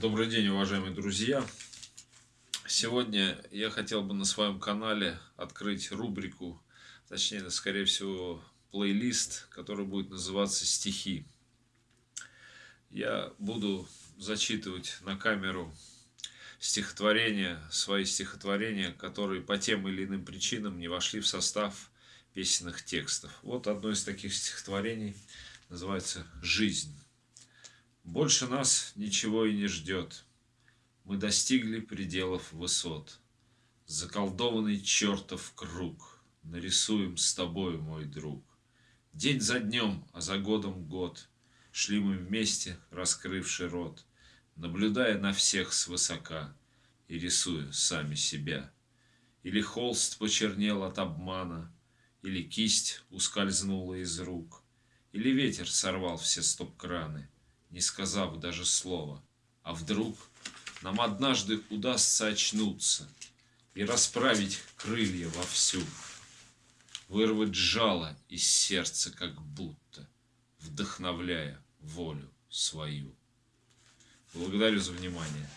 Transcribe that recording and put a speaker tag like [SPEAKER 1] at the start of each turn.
[SPEAKER 1] Добрый день, уважаемые друзья! Сегодня я хотел бы на своем канале открыть рубрику, точнее, скорее всего, плейлист, который будет называться «Стихи». Я буду зачитывать на камеру стихотворения, свои стихотворения, которые по тем или иным причинам не вошли в состав песенных текстов. Вот одно из таких стихотворений называется «Жизнь». Больше нас ничего и не ждет. Мы достигли пределов высот. Заколдованный чертов круг Нарисуем с тобой, мой друг. День за днем, а за годом год Шли мы вместе, раскрывший рот, Наблюдая на всех свысока И рисуя сами себя. Или холст почернел от обмана, Или кисть ускользнула из рук, Или ветер сорвал все стоп-краны, не сказав даже слова. А вдруг нам однажды удастся очнуться и расправить крылья вовсю, вырвать жало из сердца как будто, вдохновляя волю свою. Благодарю за внимание.